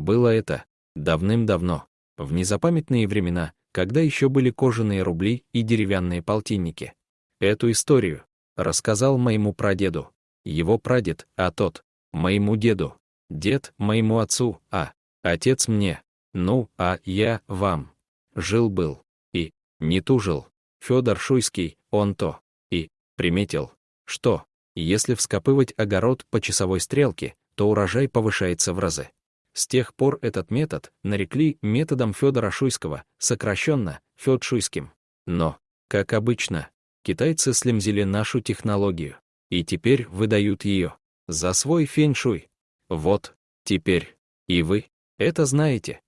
Было это давным-давно, в незапамятные времена, когда еще были кожаные рубли и деревянные полтинники. Эту историю рассказал моему прадеду, его прадед, а тот — моему деду, дед — моему отцу, а отец мне, ну, а я — вам. Жил-был и не тужил. Федор Шуйский, он то и приметил, что, если вскопывать огород по часовой стрелке, то урожай повышается в разы. С тех пор этот метод нарекли методом Федора Шуйского, сокращенно Фед Шуйским. Но, как обычно, китайцы слемзили нашу технологию и теперь выдают ее за свой фэншуй. Вот, теперь, и вы это знаете.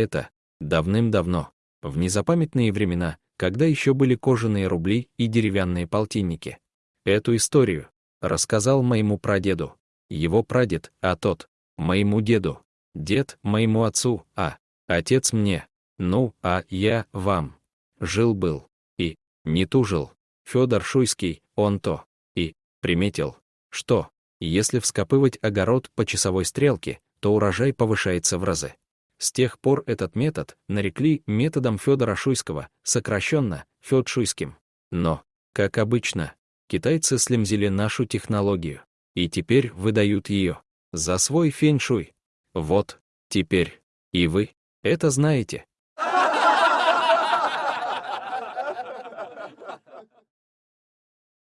Это давным-давно, в незапамятные времена, когда еще были кожаные рубли и деревянные полтинники. Эту историю рассказал моему прадеду, его прадед, а тот — моему деду, дед — моему отцу, а отец мне, ну, а я — вам. Жил-был и не тужил. Федор Шуйский, он то и приметил, что, если вскопывать огород по часовой стрелке, то урожай повышается в разы. С тех пор этот метод нарекли методом Федора Шуйского, сокращенно Фед Шуйским. Но, как обычно, китайцы слемзили нашу технологию и теперь выдают ее за свой фэншуй. Вот, теперь, и вы это знаете.